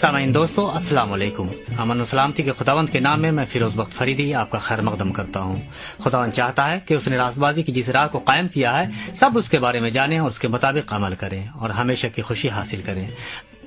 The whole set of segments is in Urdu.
سامعین دوستو، السلام علیکم۔ امن و سلامتی کے خداوند کے نام میں میں فیروز بخت فریدی آپ کا خیر مقدم کرتا ہوں۔ خداوند چاہتا ہے کہ اس نے راست بازی کی جس راہ کو قائم کیا ہے، سب اس کے بارے میں جانیں اور اس کے مطابق عمل کریں اور ہمیشہ کی خوشی حاصل کریں۔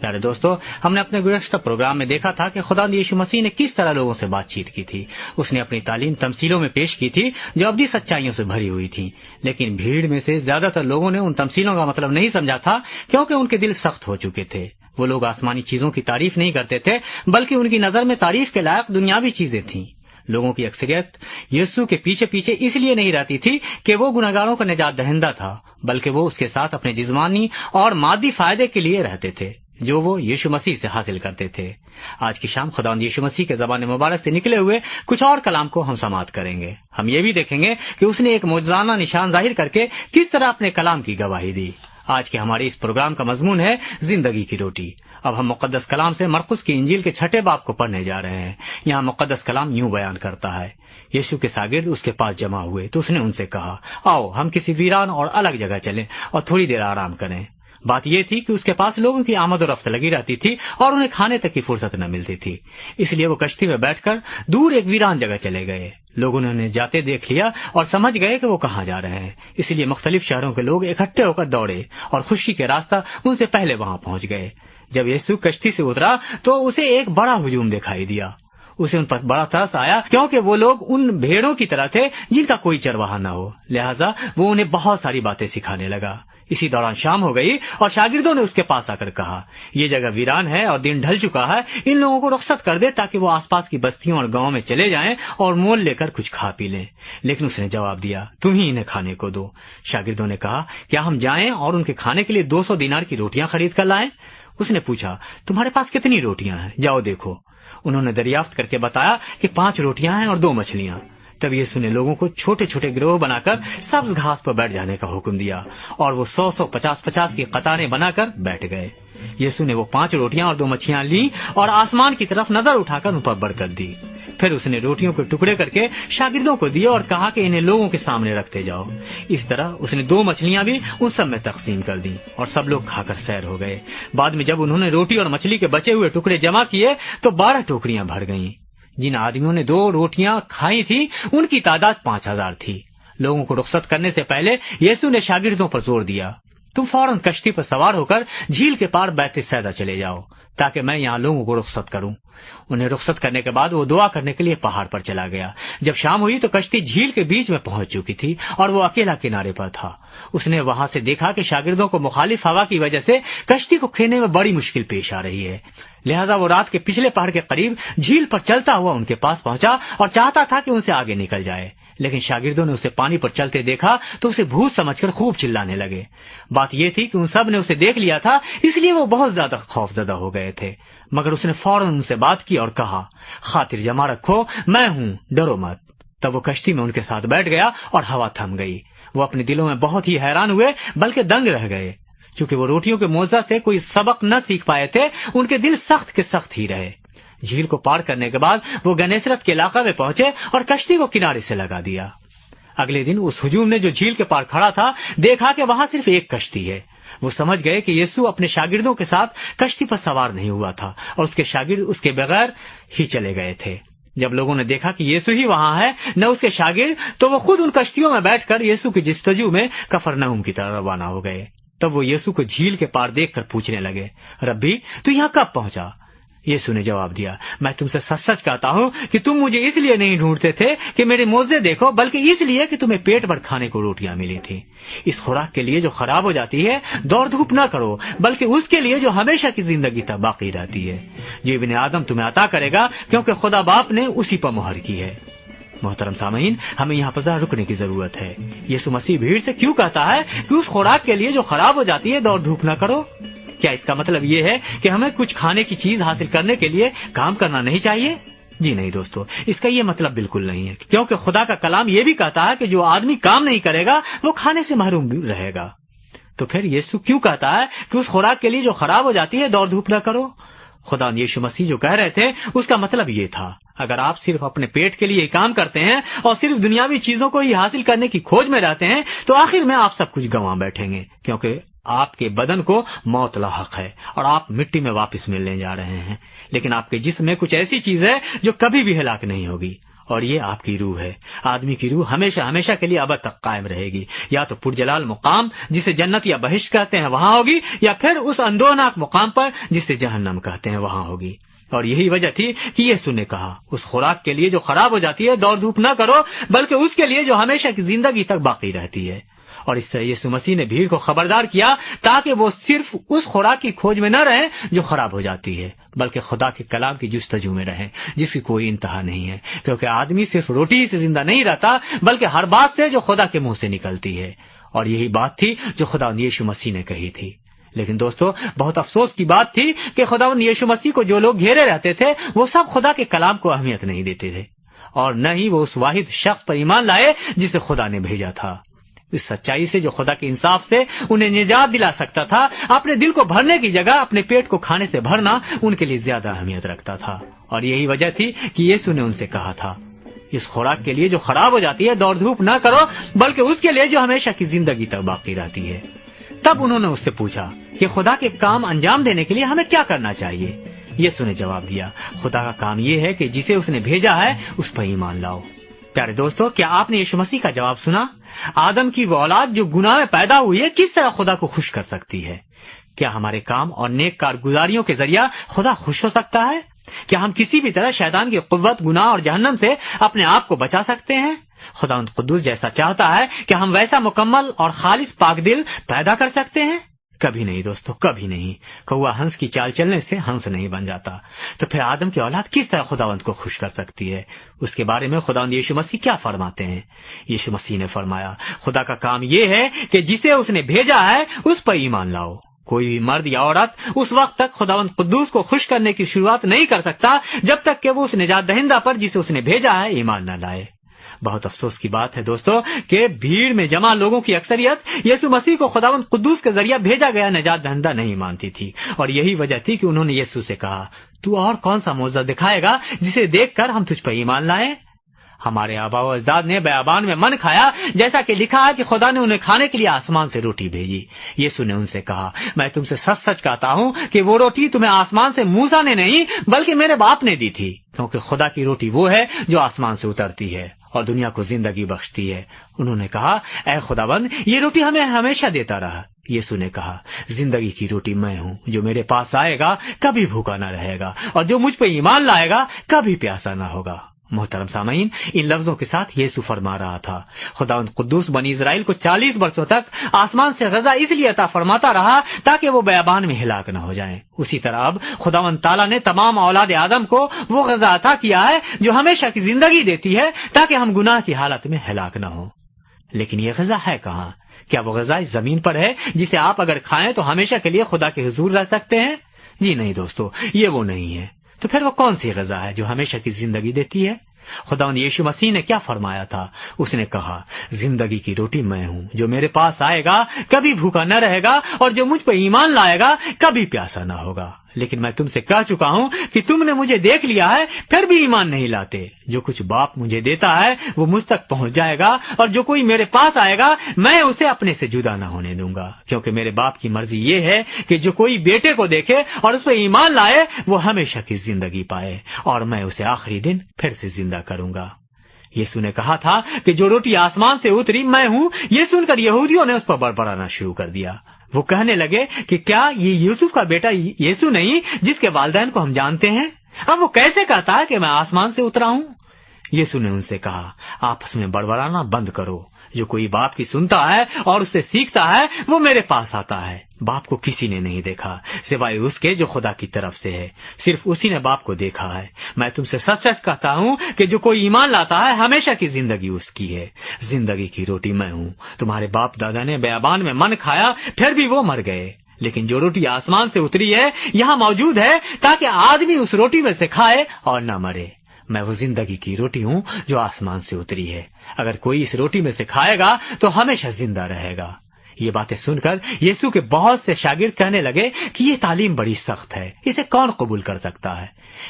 پیارے دوستو، ہم نے اپنے گزشتہ پروگرام میں دیکھا تھا کہ خدا یشو مسیح نے کس طرح لوگوں سے بات چیت کی تھی۔ اس نے اپنی تعلیم تمثیلوں میں پیش کی تھی جو ابدی سچائیوں سے بھری ہوئی تھی لیکن بھیڑ میں سے زیادہ تر لوگوں نے ان تمثیلوں کا مطلب نہیں سمجھا تھا کیونکہ ان کے دل سخت ہو چکے تھے۔ وہ لوگ آسمانی چیزوں کی تعریف نہیں کرتے تھے، بلکہ ان کی نظر میں تعریف کے لائق دنیاوی چیزیں تھیں۔ لوگوں کی اکثریت یسو کے پیچھے پیچھے اس لیے نہیں رہتی تھی کہ وہ گناگاروں کا نجات دہندہ تھا، بلکہ وہ اس کے ساتھ اپنے جسمانی اور مادی فائدے کے لیے رہتے تھے، جو وہ یشو مسیح سے حاصل کرتے تھے۔ آج کی شام خدا یشو مسیح کے زبان مبارک سے نکلے ہوئے کچھ اور کلام کو ہم سماعت کریں گے۔ ہم یہ بھی دیکھیں گے کہ اس نے ایک موجزانہ نشان ظاہر کر کے کس طرح اپنے کلام کی گواہی دی۔ آج کے ہمارے اس پروگرام کا مضمون ہے زندگی کی روٹی۔ اب ہم مقدس کلام سے مرکز کی انجیل کے چھٹے باپ کو پڑھنے جا رہے ہیں۔ یہاں مقدس کلام یوں بیان کرتا ہے یشو کے ساگرد اس کے پاس جمع ہوئے تو اس نے ان سے کہا، آؤ ہم کسی ویران اور الگ جگہ چلیں اور تھوڑی دیر آرام کریں۔ بات یہ تھی کہ اس کے پاس لوگوں کی آمد و رفت لگی رہتی تھی اور انہیں کھانے تک کی فرصت نہ ملتی تھی۔ اس لیے وہ کشتی میں بیٹھ کر دور ایک ویران جگہ چلے گئے۔ لوگوں نے انہیں جاتے دیکھ لیا اور سمجھ گئے کہ وہ کہاں جا رہے ہیں۔ اس لیے مختلف شہروں کے لوگ اکٹھے ہو کر دوڑے اور خوشی کے راستہ ان سے پہلے وہاں پہنچ گئے۔ جب یسو کشتی سے اترا تو اسے ایک بڑا ہجوم دکھائی دیا۔ اسے ان پر بڑا ترس آیا کیونکہ وہ لوگ ان بھیڑوں کی طرح تھے جن کا کوئی چرواہا نہ ہو۔ لہٰذا وہ انہیں بہت ساری باتیں سکھانے لگا۔ اسی دوران شام ہو گئی اور شاگردوں نے اس کے پاس آ کر کہا، یہ جگہ ویران ہے اور دن ڈھل چکا ہے، ان لوگوں کو رخصت کر دے تاکہ وہ آس پاس کی بستیوں اور گاؤں میں چلے جائیں اور مول لے کر کچھ کھا پی لیں۔ لیکن اس نے جواب دیا، تم ہی انہیں کھانے کو دو۔ شاگردوں نے کہا، کیا ہم جائیں اور ان کے کھانے کے لیے دو سو دینار کی روٹیاں خرید کر لائیں؟ اس نے پوچھا، تمہارے پاس کتنی روٹیاں ہیں؟ جاؤ دیکھو۔ انہوں نے دریافت کر کے بتایا کہ پانچ روٹیاں ہیں اور دو مچھلیاں۔ تب یسو نے لوگوں کو چھوٹے چھوٹے گروہ بنا کر سبز گھاس پر بیٹھ جانے کا حکم دیا اور وہ سو سو پچاس پچاس کی قطاریں بنا کر بیٹھ گئے۔ یسو نے وہ پانچ روٹیاں اور دو مچھلیاں لی اور آسمان کی طرف نظر اٹھا کر ان پر برکت دی۔ پھر اس نے روٹیوں کے ٹکڑے کر کے شاگردوں کو دیے اور کہا کہ انہیں لوگوں کے سامنے رکھتے جاؤ۔ اس طرح اس نے دو مچھلیاں بھی ان سب میں تقسیم کر دی اور سب لوگ کھا کر سیر ہو گئے۔ بعد میں جب انہوں نے روٹی اور مچھلی کے بچے ہوئے ٹکڑے جمع کیے تو بارہ ٹوکریاں بھر گئیں۔ جن آدمیوں نے دو روٹیاں کھائی تھیں، ان کی تعداد پانچ ہزار تھی۔ لوگوں کو رخصت کرنے سے پہلے یسو نے شاگردوں پر زور دیا۔ تم فوراً کشتی پر سوار ہو کر جھیل کے پار بیت سیدا چلے جاؤ، تاکہ میں یہاں لوگوں کو رخصت کروں۔ انہیں رخصت کرنے کے بعد وہ دعا کرنے کے لیے پہاڑ پر چلا گیا۔ جب شام ہوئی تو کشتی جھیل کے بیچ میں پہنچ چکی تھی اور وہ اکیلا کنارے پر تھا۔ اس نے وہاں سے دیکھا کہ شاگردوں کو مخالف ہوا کی وجہ سے کشتی کو کھینے میں بڑی مشکل پیش آ رہی ہے۔ لہٰذا وہ رات کے پچھلے پہاڑ کے قریب جھیل پر چلتا ہوا ان کے پاس پہنچا اور چاہتا تھا کہ ان سے آگے نکل جائے۔ لیکن شاگردوں نے اسے پانی پر چلتے دیکھا تو اسے بھوت سمجھ کر خوب چلانے لگے۔ بات یہ تھی کہ ان سب نے اسے دیکھ لیا تھا، اس لیے وہ بہت زیادہ خوف زدہ ہو گئے تھے۔ مگر اس نے فوراً ان سے بات کی اور کہا، خاطر جمع رکھو، میں ہوں، ڈرو مت۔ تب وہ کشتی میں ان کے ساتھ بیٹھ گیا اور ہوا تھم گئی۔ وہ اپنے دلوں میں بہت ہی حیران ہوئے، بلکہ دنگ رہ گئے۔ چونکہ وہ روٹیوں کے موزہ سے کوئی سبق نہ سیکھ پائے تھے، ان کے دل سخت کے سخت ہی رہے۔ جھیل کو پار کرنے کے بعد وہ گنیسرت کے علاقہ میں پہنچے اور کشتی کو کنارے سے لگا دیا۔ اگلے دن اس ہجوم نے جو جھیل کے پار کھڑا تھا، دیکھا کہ وہاں صرف ایک کشتی ہے۔ وہ سمجھ گئے کہ یسو اپنے شاگردوں کے ساتھ کشتی پر سوار نہیں ہوا تھا اور اس کے شاگرد اس کے بغیر ہی چلے گئے تھے۔ جب لوگوں نے دیکھا کہ یسو ہی وہاں ہے، نہ اس کے شاگرد، تو وہ خود ان کشتیوں میں بیٹھ کر یسو کی جستجو میں کفر نوم کی طرح روانہ ہو گئے۔ تب وہ یسو کو جھیل کے پار دیکھ کر پوچھنے لگے، ربی، تو یہاں کب پہنچا؟ یسو نے جواب دیا۔ میں تم سے سچ سچ کہتا ہوں کہ تم مجھے اس لیے نہیں ڈھونڈتے تھے کہ میرے موزے دیکھو، بلکہ اس لیے کہ تمہیں پیٹ بھر کھانے کو روٹیاں ملی تھی اس خوراک کے لیے جو خراب ہو جاتی ہے، دوڑ دھوپ نہ کرو، بلکہ اس کے لیے جو ہمیشہ کی زندگی تک باقی رہتی ہے۔ جو ابن آدم تمہیں عطا کرے گا کیونکہ خدا باپ نے اسی پر مہر کی ہے۔ محترم سامعین، ہمیں یہاں پر رکنے کی ضرورت ہے۔ یسو مسیح بھیڑ سے کیوں کہتا ہے کہ اس خوراک کے لیے جو خراب ہو جاتی ہے، دوڑ دھوپ نہ کرو؟ کیا اس کا مطلب یہ ہے کہ ہمیں کچھ کھانے کی چیز حاصل کرنے کے لیے کام کرنا نہیں چاہیے؟ جی نہیں دوستو، اس کا یہ مطلب بالکل نہیں ہے، کیونکہ خدا کا کلام یہ بھی کہتا ہے کہ جو آدمی کام نہیں کرے گا، وہ کھانے سے محروم رہے گا۔ تو پھر یسو کیوں کہتا ہے کہ اس خوراک کے لیے جو خراب ہو جاتی ہے، دوڑ دھوپ نہ کرو؟ خدا یشو مسیح جو کہہ رہے تھے، اس کا مطلب یہ تھا، اگر آپ صرف اپنے پیٹ کے لیے کام کرتے ہیں اور صرف دنیاوی چیزوں کو ہی حاصل کرنے کی کھوج میں رہتے ہیں، تو آخر میں آپ سب کچھ گنوا بیٹھیں گے، کیونکہ آپ کے بدن کو موت لاحق ہے اور آپ مٹی میں واپس ملنے جا رہے ہیں۔ لیکن آپ کے جسم میں کچھ ایسی چیز ہے جو کبھی بھی ہلاک نہیں ہوگی۔ اور یہ آپ کی روح ہے۔ آدمی کی روح ہمیشہ ہمیشہ کے لیے اب تک قائم رہے گی۔ یا تو پرجلال مقام جسے جنت یا بہش کہتے ہیں وہاں ہوگی، یا پھر اس اندوناک مقام پر جسے جہنم کہتے ہیں وہاں ہوگی۔ اور یہی وجہ تھی کہ یہ سنے کہا، اس خوراک کے لیے جو خراب ہو جاتی ہے، دوڑ دھوپ نہ کرو، بلکہ اس کے لیے جو ہمیشہ کی زندگی تک باقی رہتی ہے۔ اور اس طرح یسو مسیح نے بھیڑ کو خبردار کیا تاکہ وہ صرف اس خوراک کی کھوج میں نہ رہیں جو خراب ہو جاتی ہے، بلکہ خدا کے کلام کی جستجو میں رہیں، جس کی کوئی انتہا نہیں ہے۔ کیونکہ آدمی صرف روٹی سے زندہ نہیں رہتا، بلکہ ہر بات سے جو خدا کے منہ سے نکلتی ہے۔ اور یہی بات تھی جو خدا یشو مسیح نے کہی تھی۔ لیکن دوستو، بہت افسوس کی بات تھی کہ خدا یشو مسیح کو جو لوگ گھیرے رہتے تھے، وہ سب خدا کے کلام کو اہمیت نہیں دیتے تھے۔ اور نہ ہی وہ اس واحد شخص پر ایمان لائے جسے خدا نے بھیجا تھا۔ اس سچائی سے جو خدا کے انصاف سے انہیں نجات دلا سکتا تھا، اپنے دل کو بھرنے کی جگہ، اپنے پیٹ کو کھانے سے بھرنا ان کے لیے زیادہ اہمیت رکھتا تھا۔ اور یہی وجہ تھی کہ یسو نے ان سے کہا تھا، اس خوراک کے لیے جو خراب ہو جاتی ہے، دوڑ دھوپ نہ کرو، بلکہ اس کے لیے جو ہمیشہ کی زندگی تک باقی رہتی ہے۔ تب انہوں نے اس سے پوچھا کہ خدا کے کام انجام دینے کے لیے ہمیں کیا کرنا چاہیے؟ یسو نے جواب دیا، خدا کا کام یہ ہے کہ جسے اس نے بھیجا ہے، اس پر ایمان لاؤ۔ پیارے دوستو، کیا آپ نے یشو مسیح کا جواب سنا؟ آدم کی وہ اولاد جو گناہ میں پیدا ہوئی ہے، کس طرح خدا کو خوش کر سکتی ہے؟ کیا ہمارے کام اور نیک کارگزاریوں کے ذریعہ خدا خوش ہو سکتا ہے؟ کیا ہم کسی بھی طرح شیطان کی قوت، گناہ اور جہنم سے اپنے آپ کو بچا سکتے ہیں؟ خدا ان قدوس جیسا چاہتا ہے کہ ہم ویسا مکمل اور خالص پاک دل پیدا کر سکتے ہیں۔ کبھی نہیں دوستو، کبھی نہیں۔ کوا ہنس کی چال چلنے سے ہنس نہیں بن جاتا۔ تو پھر آدم کی اولاد کس طرح خداوند کو خوش کر سکتی ہے؟ اس کے بارے میں خدا یشو مسیح کیا فرماتے ہیں؟ یشو مسیح نے فرمایا، خدا کا کام یہ ہے کہ جسے اس نے بھیجا ہے، اس پر ایمان لاؤ۔ کوئی بھی مرد یا عورت اس وقت تک خداوند قدوس کو خوش کرنے کی شروعات نہیں کر سکتا، جب تک کہ وہ اس نجات دہندہ پر جسے اس نے بھیجا ہے ایمان نہ لائے۔ بہت افسوس کی بات ہے دوستو کہ بھیڑ میں جمع لوگوں کی اکثریت یسو مسیح کو خداوند قدوس کے ذریعہ بھیجا گیا نجات دہندہ نہیں مانتی تھی۔ اور یہی وجہ تھی کہ انہوں نے یسو سے کہا، تو اور کون سا موضوع دکھائے گا جسے دیکھ کر ہم تجھ پر ایمان لائیں؟ ہمارے آبا و اجداد نے بیابان میں من کھایا، جیسا کہ لکھا ہے کہ خدا نے انہیں کھانے کے لیے آسمان سے روٹی بھیجی۔ یسو نے ان سے کہا، میں تم سے سچ سچ کہتا ہوں کہ وہ روٹی تمہیں آسمان سے موسا نے نہیں بلکہ میرے باپ نے دی تھی، کیونکہ خدا کی روٹی وہ ہے جو آسمان سے اترتی ہے۔ اور دنیا کو زندگی بخشتی ہے۔ انہوں نے کہا، اے خدا بند یہ روٹی ہمیں ہمیشہ دیتا رہا یسو نے کہا، زندگی کی روٹی میں ہوں، جو میرے پاس آئے گا کبھی بھوکا نہ رہے گا، اور جو مجھ پہ ایمان لائے گا کبھی پیاسا نہ ہوگا۔ محترم سامعین، ان لفظوں کے ساتھ یسو فرما رہا تھا۔ خدا قدوس بنی اسرائیل کو چالیس برسوں تک آسمان سے غزہ اس لیے عطا فرماتا رہا تاکہ وہ بیابان میں ہلاک نہ ہو جائیں۔ اسی طرح اب خدا تعالیٰ نے تمام اولاد آدم کو وہ غذا عطا کیا ہے جو ہمیشہ کی زندگی دیتی ہے تاکہ ہم گناہ کی حالت میں ہلاک نہ ہوں۔ لیکن یہ غذا ہے کہاں؟ کیا وہ غذا اس زمین پر ہے جسے آپ اگر کھائیں تو ہمیشہ کے لیے خدا کے حضور رہ سکتے ہیں؟ جی نہیں دوستو، یہ وہ نہیں ہے۔ تو پھر وہ کون سی غذا ہے جو ہمیشہ کی زندگی دیتی ہے؟ خدا یشو مسیح نے کیا فرمایا تھا؟ اس نے کہا، زندگی کی روٹی میں ہوں، جو میرے پاس آئے گا کبھی بھوکا نہ رہے گا اور جو مجھ پہ ایمان لائے گا کبھی پیاسا نہ ہوگا۔ لیکن میں تم سے کہہ چکا ہوں کہ تم نے مجھے دیکھ لیا ہے، پھر بھی ایمان نہیں لاتے۔ جو کچھ باپ مجھے دیتا ہے، وہ مجھ تک پہنچ جائے گا، اور جو کوئی میرے پاس آئے گا، میں اسے اپنے سے جدا نہ ہونے دوں گا۔ کیونکہ میرے باپ کی مرضی یہ ہے کہ جو کوئی بیٹے کو دیکھے اور اس پہ ایمان لائے، وہ ہمیشہ کی زندگی پائے، اور میں اسے آخری دن پھر سے زندہ کروں گا۔ یسو نے کہا تھا کہ جو روٹی آسمان سے اتری، میں ہوں۔ یہ سن کر یہودیوں نے اس پر بڑبڑانا شروع کر دیا۔ وہ کہنے لگے کہ کیا یہ یوسف کا بیٹا یسو نہیں جس کے والدین کو ہم جانتے ہیں؟ اب وہ کیسے کہتا ہے کہ میں آسمان سے اترا ہوں؟ یسو نے ان سے کہا، آپس میں بڑبڑانا بند کرو۔ جو کوئی باپ کی سنتا ہے اور اسے سیکھتا ہے، وہ میرے پاس آتا ہے۔ باپ کو کسی نے نہیں دیکھا، سوائے اس کے جو خدا کی طرف سے ہے۔ صرف اسی نے باپ کو دیکھا ہے۔ میں تم سے سچ سچ کہتا ہوں کہ جو کوئی ایمان لاتا ہے، ہمیشہ کی زندگی اس کی ہے۔ زندگی کی روٹی میں ہوں۔ تمہارے باپ دادا نے بیابان میں من کھایا، پھر بھی وہ مر گئے۔ لیکن جو روٹی آسمان سے اتری ہے، یہاں موجود ہے تاکہ آدمی اس روٹی میں سے کھائے اور نہ مرے۔ میں وہ زندگی کی روٹی ہوں جو آسمان سے اتری ہے۔ اگر کوئی اس روٹی میں سے کھائے گا تو ہمیشہ زندہ رہے گا۔ یہ باتیں سن کر یسو کے بہت سے شاگرد کہنے لگے کہ یہ تعلیم بڑی سخت ہے۔ اسے کون قبول کر سکتا ہے؟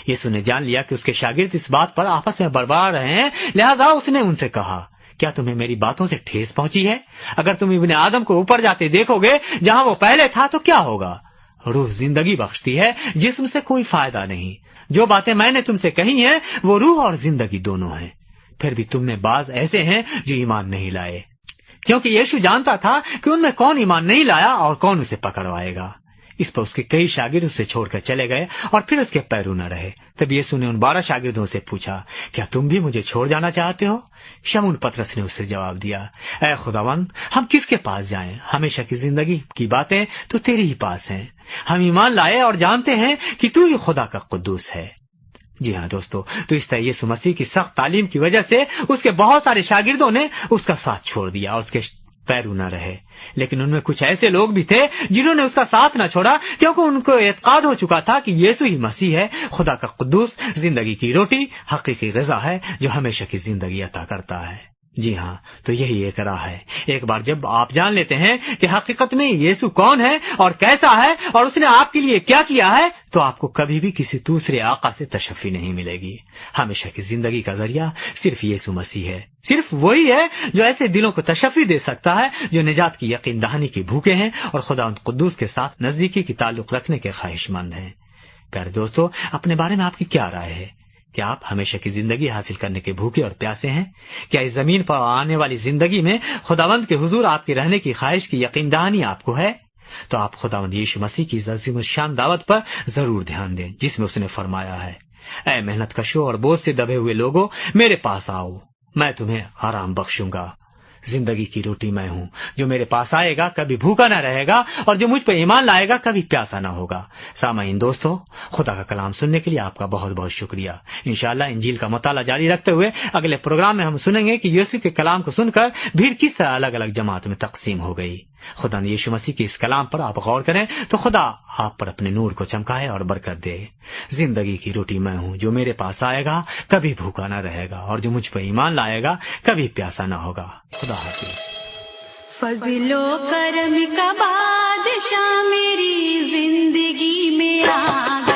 یسو نے جان لیا کہ اس کے شاگرد اس بات پر آپس میں برباد رہے ہیں، لہذا اس نے ان سے کہا، کیا تمہیں میری باتوں سے ٹھیس پہنچی ہے؟ اگر تم ابن آدم کو اوپر جاتے دیکھو گے جہاں وہ پہلے تھا تو کیا ہوگا؟ روح زندگی بخشتی ہے، جسم سے کوئی فائدہ نہیں۔ جو باتیں میں نے تم سے کہی ہیں، وہ روح اور زندگی دونوں ہیں۔ پھر بھی تم نے بعض ایسے ہیں جو ایمان نہیں لائے۔ کیونکہ یشو جانتا تھا کہ ان میں کون ایمان نہیں لایا اور کون اسے پکڑوائے گا۔ اس پر اس کے کئی شاگرد اسے چھوڑ کر چلے گئے اور پھر اس کے پیرو نہ رہے۔ تب یسو نے ان بارہ شاگردوں سے پوچھا، کیا تم بھی مجھے چھوڑ جانا چاہتے ہو؟ شمون پترس نے اسے جواب دیا، اے خداون ہم کس کے پاس جائیں؟ ہمیشہ کی زندگی کی باتیں تو تیری ہی پاس ہیں۔ ہم ایمان لائے اور جانتے ہیں کہ تو ہی خدا کا قدوس ہے۔ جی ہاں دوستو، تو اس طرح یسو مسیح کی سخت تعلیم کی وجہ سے اس کے بہت سارے شاگردوں نے اس کا ساتھ چھوڑ دیا اور اس کے پیرو نہ رہے۔ لیکن ان میں کچھ ایسے لوگ بھی تھے جنہوں نے اس کا ساتھ نہ چھوڑا، کیونکہ ان کو اعتقاد ہو چکا تھا کہ یسو ہی مسیح ہے، خدا کا قدوس، زندگی کی روٹی، حقیقی غذا ہے جو ہمیشہ کی زندگی عطا کرتا ہے۔ جی ہاں تو یہی ایک راہ ہے۔ ایک بار جب آپ جان لیتے ہیں کہ حقیقت میں یسو کون ہے اور کیسا ہے اور اس نے آپ کے لیے کیا کیا ہے، تو آپ کو کبھی بھی کسی دوسرے آقا سے تشفی نہیں ملے گی۔ ہمیشہ کی زندگی کا ذریعہ صرف یسو مسیح ہے۔ صرف وہی ہے جو ایسے دلوں کو تشفی دے سکتا ہے، جو نجات کی یقین دہانی کی بھوکے ہیں اور خدا ان قدوس کے ساتھ نزدیکی کی تعلق رکھنے کے خواہش مند ہیں۔ پیارے دوستو، اپنے بارے میں آپ کی کیا رائے ہے؟ کیا آپ ہمیشہ کی زندگی حاصل کرنے کے بھوکے اور پیاسے ہیں؟ کیا اس زمین پر آنے والی زندگی میں خداوند کے حضور آپ کے رہنے کی خواہش کی یقین دہانی آپ کو ہے؟ تو آپ خداوند یشو مسیح کی عظیم شان دعوت پر ضرور دھیان دیں، جس میں اس نے فرمایا ہے، اے محنت کشو اور بوجھ سے دبے ہوئے لوگوں، میرے پاس آؤ، میں تمہیں آرام بخشوں گا۔ زندگی کی روٹی میں ہوں۔ جو میرے پاس آئے گا کبھی بھوکا نہ رہے گا اور جو مجھ پہ ایمان لائے گا کبھی پیاسا نہ ہوگا۔ سامعین دوستو، خدا کا کلام سننے کے لیے آپ کا بہت بہت شکریہ۔ انشاءاللہ انجیل کا مطالعہ جاری رکھتے ہوئے اگلے پروگرام میں ہم سنیں گے کہ یوسی کے کلام کو سن کر بھیڑ کس طرح الگ الگ جماعت میں تقسیم ہو گئی۔ خدا نے یشو مسیح کے اس کلام پر آپ غور کریں تو خدا آپ پر اپنے نور کو چمکائے اور برکت دے۔ زندگی کی روٹی میں ہوں، جو میرے پاس آئے گا کبھی بھوکا نہ رہے گا اور جو مجھ پہ ایمان لائے گا کبھی پیاسا نہ ہوگا۔ خدا حافظ۔ فضل و کرم کا بادشاہ میری زندگی میں آ